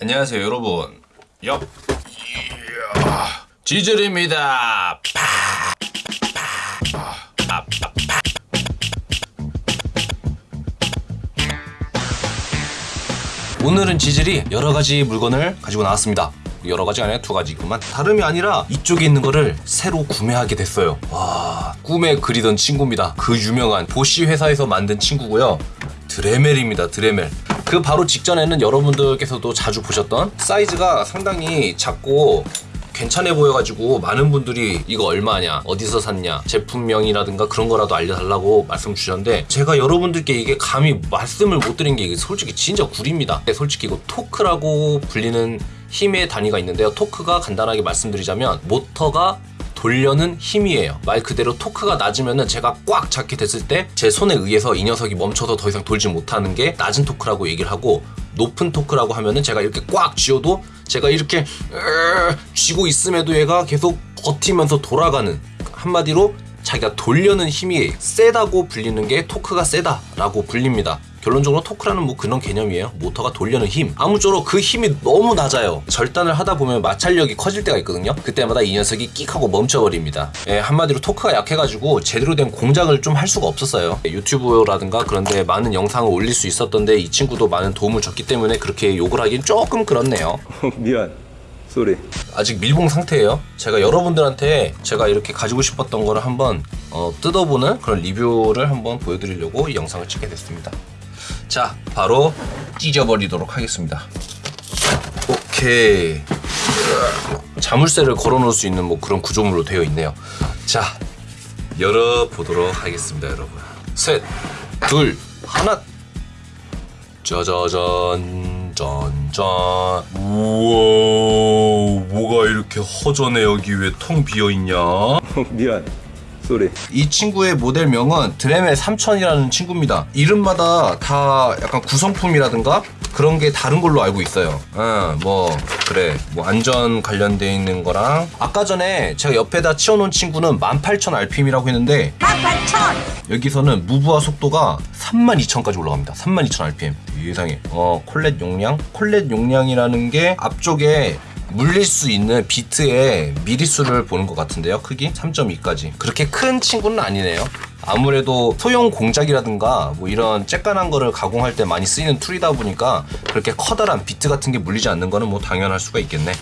안녕하세요 여러분. 파, 파. 오늘은 지젤이 여러 가지 물건을 가지고 나왔습니다. 여러 가지가 아니라 두 가지구만. 다름이 아니라 이쪽에 있는 거를 새로 구매하게 됐어요. 와 꿈에 그리던 친구입니다. 그 유명한 보쉬 회사에서 만든 친구고요. 드레멜입니다 드레멜 그 바로 직전에는 여러분들께서도 자주 보셨던 사이즈가 상당히 작고 괜찮아 보여가지고 많은 분들이 이거 얼마냐 어디서 샀냐 제품명이라든가 그런 거라도 알려달라고 말씀 주셨는데 제가 여러분들께 이게 감히 말씀을 못 드린 게 솔직히 진짜 구립니다. 솔직히 이거 토크라고 불리는 힘의 단위가 있는데요. 토크가 간단하게 말씀드리자면 모터가 돌려는 힘이에요. 말 그대로 토크가 낮으면은 제가 꽉 잡게 됐을 때 제 손에 의해서 이 녀석이 멈춰서 더 이상 돌지 못하는 게 낮은 토크라고 얘기를 하고 높은 토크라고 하면은 제가 이렇게 꽉 쥐어도 제가 이렇게 쥐고 있음에도 얘가 계속 버티면서 돌아가는 한마디로 자기가 돌려는 힘이 세다고 불리는 게 토크가 세다라고 불립니다. 결론적으로 토크라는 뭐 그런 개념이에요. 모터가 돌려는 힘. 아무쪼록 그 힘이 너무 낮아요. 절단을 하다 보면 마찰력이 커질 때가 있거든요. 그때마다 이 녀석이 끽 하고 멈춰버립니다. 예, 한마디로 토크가 약해가지고 제대로 된 공작을 좀 할 수가 없었어요. 유튜브라든가 그런데 많은 영상을 올릴 수 있었던데 이 친구도 많은 도움을 줬기 때문에 그렇게 욕을 하긴 조금 그렇네요. 미안 쏘리 아직 밀봉 상태예요. 제가 여러분들한테 제가 이렇게 가지고 싶었던 거를 한번 어, 뜯어보는 그런 리뷰를 한번 보여드리려고 이 영상을 찍게 됐습니다. 자, 바로 찢어버리도록 하겠습니다. 오케이. 자물쇠를 걸어 놓을 수 있는 뭐 그런 구조물로 되어 있네요. 자, 열어보도록 하겠습니다, 여러분. 셋, 둘, 하나. 짜자잔, 짠짠. 우와, 뭐가 이렇게 허전해 여기 왜 텅 비어 있냐? 미안 sorry 이 친구의 모델명은 드레멜 3000이라는 친구입니다. 이름마다 다 약간 구성품이라든가 그런 게 다른 걸로 알고 있어요. 아, 뭐 그래. 뭐 안전 관련돼 있는 거랑 아까 전에 제가 옆에다 치워 놓은 친구는 18000rpm이라고 했는데 18,000! 여기서는 무부하 속도가 32,000까지 올라갑니다. 32,000rpm. 세상에. 어, collet 용량? collet 용량이라는 게 앞쪽에 물릴 수 있는 비트의 미리수를 보는 것 같은데요. 크기 3.2까지. 그렇게 큰 친구는 아니네요. 아무래도 소형 공작이라든가 뭐 이런 쬐깐한 거를 가공할 때 많이 쓰이는 tool이다 보니까 그렇게 커다란 비트 같은 게 물리지 않는 거는 뭐 당연할 수가 있겠네.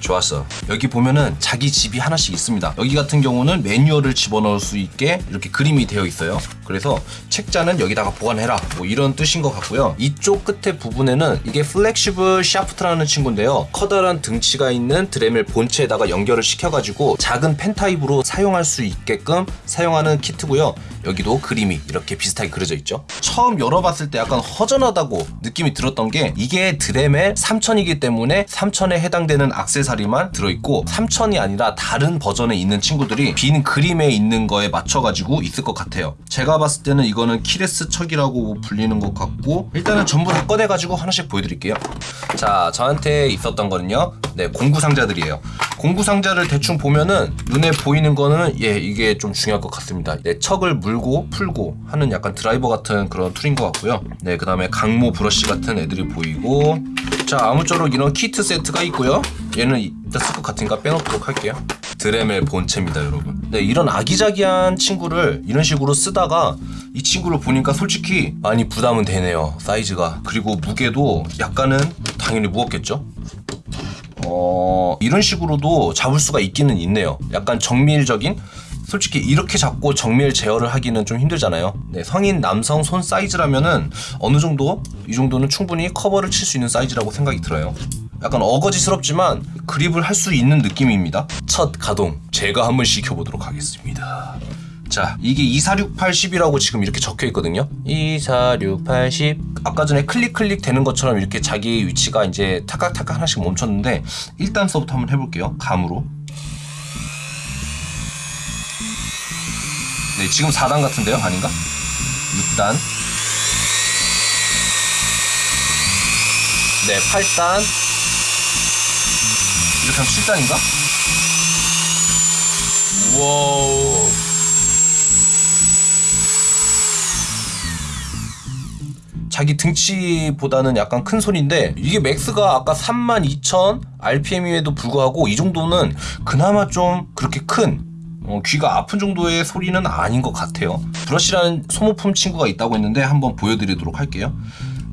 좋았어. 여기 보면은 자기 집이 하나씩 있습니다. 여기 같은 경우는 매뉴얼을 집어넣을 수 있게 이렇게 그림이 되어 있어요. 그래서 책자는 여기다가 보관해라. 뭐 이런 뜻인 것 같고요. 이쪽 끝에 부분에는 이게 flexible shaft라는 친구인데요. 커다란 등치가 있는 드레멜 본체에다가 연결을 시켜가지고 작은 펜 타입으로 사용할 수 있게끔 사용하는 키트고요. 여기도 그림이 이렇게 비슷하게 그려져 있죠. 처음 열어봤을 때 약간 허전하다고 느낌이 들었던 게 이게 드레멜 3000이기 때문에 3000에 해당되는 악세사리만 들어있고 3000이 아니라 다른 버전에 있는 친구들이 빈 그림에 있는 거에 맞춰가지고 있을 것 같아요. 제가 봤을 때는 이거는 keyless chuck이라고 불리는 것 같고 일단은 전부 다 꺼내가지고 하나씩 보여드릴게요. 자, 저한테 있었던 거는요. 네, 공구 상자들이에요. 공구 상자를 대충 보면은 눈에 보이는 거는 예, 이게 좀 중요할 것 같습니다. 네, chuck을 물고 풀고 하는 약간 드라이버 같은 그런 tool인 것 같고요. 네, 그 다음에 강모 브러쉬 같은 애들이 보이고 자, 아무쪼록 이런 키트 세트가 있고요. 얘는 이따 쓸것 같으니까 빼놓도록 할게요. 드레멜 본체입니다, 여러분. 네, 이런 아기자기한 친구를 이런 식으로 쓰다가 이 친구를 보니까 솔직히 많이 부담은 되네요, 사이즈가. 그리고 무게도 약간은 당연히 무겁겠죠? 어, 이런 식으로도 잡을 수가 있기는 있네요. 약간 정밀적인 솔직히 이렇게 잡고 정밀 제어를 하기는 좀 힘들잖아요. 네, 성인 남성 손 사이즈라면은 어느 정도 이 정도는 충분히 커버를 칠 수 있는 사이즈라고 생각이 들어요. 약간 어거지스럽지만 그립을 할 수 있는 느낌입니다. 첫 가동 제가 한번 시켜보도록 하겠습니다. 자, 이게 24680이라고 지금 이렇게 적혀 있거든요. 24680. 아까 전에 클릭 클릭 되는 것처럼 이렇게 자기 위치가 이제 타각타각 하나씩 멈췄는데 1단서부터 한번 해볼게요. 감으로. 네, 지금 4단 같은데요? 아닌가? 6단. 네, 8단. 이렇게 하면 7단인가? 우와우. 자기 등치보다는 약간 큰 소리인데 이게 max가 아까 32,000 RPM임에도 불구하고 이 정도는 그나마 좀 그렇게 큰 어, 귀가 아픈 정도의 소리는 아닌 것 같아요. 브러쉬라는 소모품 친구가 있다고 했는데 한번 보여드리도록 할게요.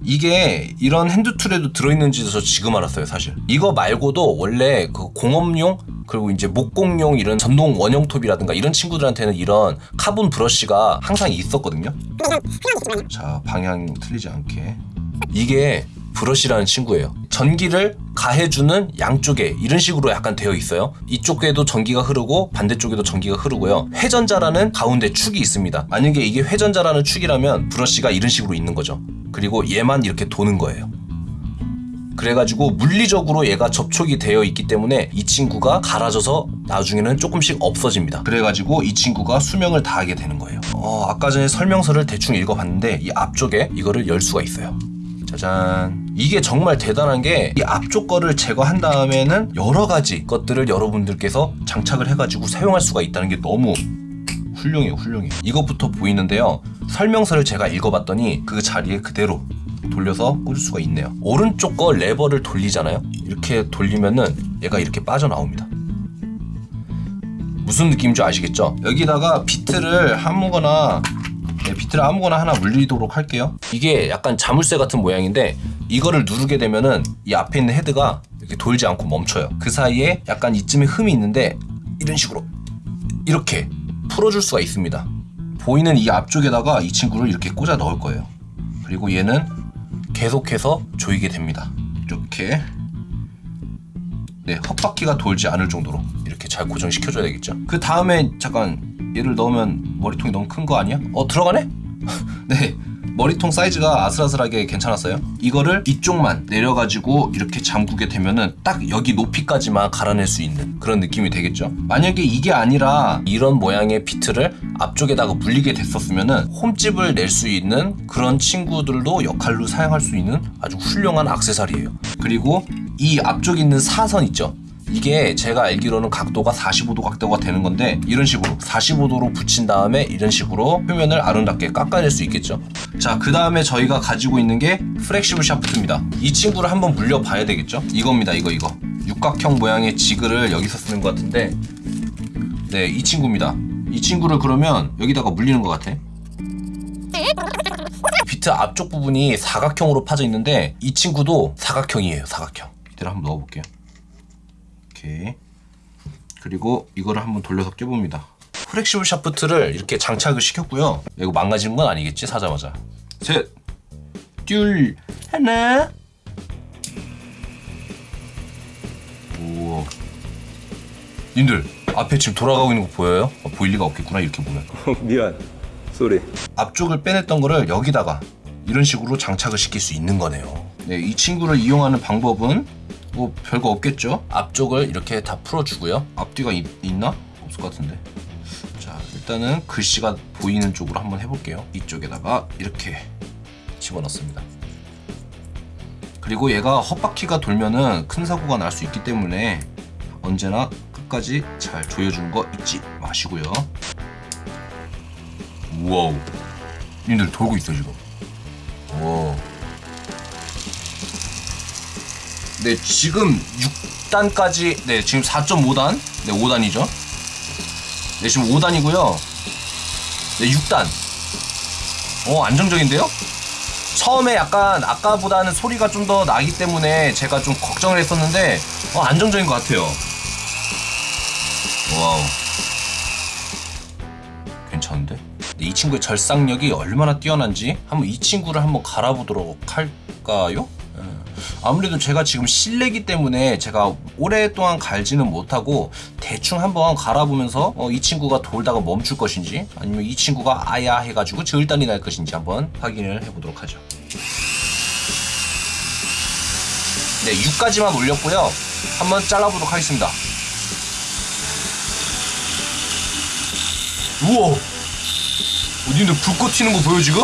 이게 이런 hand tool에도 들어있는지도 저 지금 알았어요, 사실. 이거 말고도 원래 그 공업용 그리고 이제 목공용 이런 전동 원형톱이라든가 이런 친구들한테는 이런 카본 브러쉬가 항상 있었거든요. 자, 방향 틀리지 않게. 이게 브러쉬라는 친구예요. 전기를 가해주는 양쪽에 이런 식으로 약간 되어 있어요. 이쪽에도 전기가 흐르고 반대쪽에도 전기가 흐르고요. 회전자라는 가운데 축이 있습니다. 만약에 이게 회전자라는 축이라면 브러쉬가 이런 식으로 있는 거죠. 그리고 얘만 이렇게 도는 거예요. 그래가지고 물리적으로 얘가 접촉이 되어 있기 때문에 이 친구가 갈아져서 나중에는 조금씩 없어집니다. 그래가지고 이 친구가 수명을 다하게 되는 거예요. 어, 아까 전에 설명서를 대충 읽어봤는데 이 앞쪽에 이거를 열 수가 있어요. 짜잔. 이게 정말 대단한 게 이 앞쪽 거를 제거한 다음에는 여러 가지 것들을 여러분들께서 장착을 해가지고 사용할 수가 있다는 게 너무 훌륭해요, 훌륭해. 이것부터 보이는데요. 설명서를 제가 읽어봤더니 그 자리에 그대로 돌려서 꽂을 수가 있네요. 오른쪽 거 레버를 돌리잖아요. 이렇게 돌리면은 얘가 이렇게 빠져나옵니다. 무슨 느낌인지 아시겠죠? 여기다가 비트를 아무거나 네, 비트를 아무거나 하나 물리도록 할게요. 이게 약간 자물쇠 같은 모양인데 이거를 누르게 되면은 이 앞에 있는 헤드가 이렇게 돌지 않고 멈춰요. 그 사이에 약간 이쯤에 흠이 있는데 이런 식으로 이렇게 풀어줄 수가 있습니다. 보이는 이 앞쪽에다가 이 친구를 이렇게 꽂아 넣을 거예요. 그리고 얘는 계속해서 조이게 됩니다. 이렇게 네 헛바퀴가 돌지 않을 정도로 이렇게 잘 고정시켜줘야 되겠죠. 그 다음에 잠깐 얘를 넣으면 머리통이 너무 큰 거 아니야? 어 들어가네? 네 머리통 사이즈가 아슬아슬하게 괜찮았어요. 이거를 이쪽만 내려가지고 이렇게 잠그게 되면은 딱 여기 높이까지만 갈아낼 수 있는 그런 느낌이 되겠죠. 만약에 이게 아니라 이런 모양의 비트를 앞쪽에다가 물리게 됐었으면은 홈집을 낼 수 있는 그런 친구들도 역할로 사용할 수 있는 아주 훌륭한 악세사리예요. 그리고 이 앞쪽에 있는 사선 있죠. 이게 제가 알기로는 각도가 45도 각도가 되는 건데 이런 식으로 45도로 붙인 다음에 이런 식으로 표면을 아름답게 깎아낼 수 있겠죠. 자 그 다음에 저희가 가지고 있는 게 프렉시블 샤프트입니다. 이 친구를 한번 물려 봐야 되겠죠? 이겁니다 이거 이거. 육각형 모양의 지그를 여기서 쓰는 것 같은데. 네 이 친구입니다. 이 친구를 그러면 여기다가 물리는 것 같아. 비트 앞쪽 부분이 사각형으로 파져 있는데 이 친구도 사각형이에요 사각형. 이대로 한번 넣어볼게요 이렇게. 그리고 이거를 한번 돌려서 껴봅니다. flexible shaft를 이렇게 장착을 시켰고요. 이거 망가지는 건 아니겠지? 사자마자. 셋둘. 하나. 우와. 님들 앞에 지금 돌아가고 있는 거 보여요? 어, 보일 리가 없겠구나 이렇게 보면. 미안. sorry. 앞쪽을 빼냈던 거를 여기다가 이런 식으로 장착을 시킬 수 있는 거네요. 네, 이 친구를 이용하는 방법은 뭐 별거 없겠죠? 앞쪽을 이렇게 다 풀어주고요. 앞뒤가 있, 있나? 없을 것 같은데. 자, 일단은 글씨가 보이는 쪽으로 한번 해볼게요. 이쪽에다가 이렇게 집어넣습니다. 그리고 얘가 헛바퀴가 돌면은 큰 사고가 날 수 있기 때문에 언제나 끝까지 잘 조여주는 거 잊지 마시고요. 우와우. 님들 돌고 있어 지금. 네 지금 6단까지 네 지금 4.5단 네 5단이죠. 네 지금 5단이고요. 네 6단. 어 안정적인데요? 처음에 약간 아까보다는 소리가 좀 더 나기 때문에 제가 좀 걱정을 했었는데 어, 안정적인 것 같아요. 와우. 괜찮은데? 이 친구의 절상력이 얼마나 뛰어난지 한번 이 친구를 한번 갈아보도록 할까요? 예. 아무래도 제가 지금 실내기 때문에 제가 오랫동안 갈지는 못하고 대충 한번 갈아보면서 어, 이 친구가 돌다가 멈출 것인지 아니면 이 친구가 아야 해가지고 저일단이 날 것인지 한번 확인을 해보도록 하죠. 네, 6까지만 올렸고요. 한번 잘라보도록 하겠습니다. 우와! 어디인데 불꽃 튀는 거 보여 지금?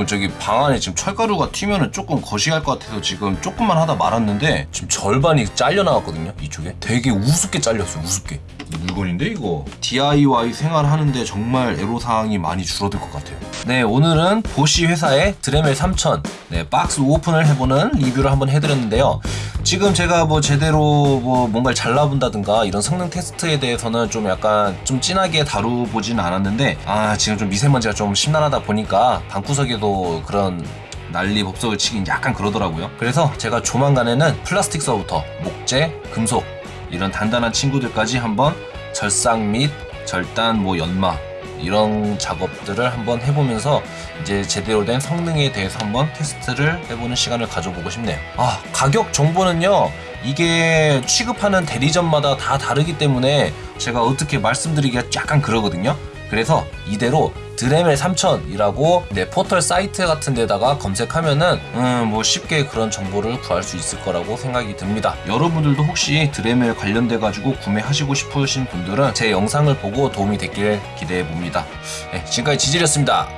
여러분 저기 방 안에 지금 철가루가 튀면은 조금 거시할 것 같아서 지금 조금만 하다 말았는데 지금 절반이 잘려 나왔거든요 이쪽에. 되게 우습게 잘렸어요 우습게. 물건인데 이거? DIY 생활하는데 정말 애로사항이 많이 줄어들 것 같아요. 네 오늘은 보시 회사의 드레멜 3000 네, 박스 오픈을 해보는 리뷰를 한번 해드렸는데요. 지금 제가 뭐 제대로 뭐 뭔가를 잘라본다든가 이런 성능 테스트에 대해서는 좀 약간 좀 진하게 다루보진 않았는데 아 지금 좀 미세먼지가 좀 심란하다 보니까 방구석에도 그런 난리 법석을 치긴 약간 그러더라고요 그래서 제가 조만간에는 플라스틱 서부터 목재, 금속 이런 단단한 친구들까지 한번 절삭 및 절단 뭐 연마 이런 작업들을 한번 해보면서 이제 제대로 된 성능에 대해서 한번 테스트를 해보는 시간을 가져보고 싶네요. 아 가격 정보는요 이게 취급하는 대리점마다 다 다르기 때문에 제가 어떻게 말씀드리기가 약간 그러거든요. 그래서 이대로 드레멜 3000이라고 내 포털 사이트 같은 데다가 검색하면은 음뭐 쉽게 그런 정보를 구할 수 있을 거라고 생각이 듭니다. 여러분들도 혹시 드레멜 관련돼 가지고 구매하시고 싶으신 분들은 제 영상을 보고 도움이 됐길 기대해 봅니다. 네, 지금까지 지질이었습니다.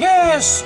yes.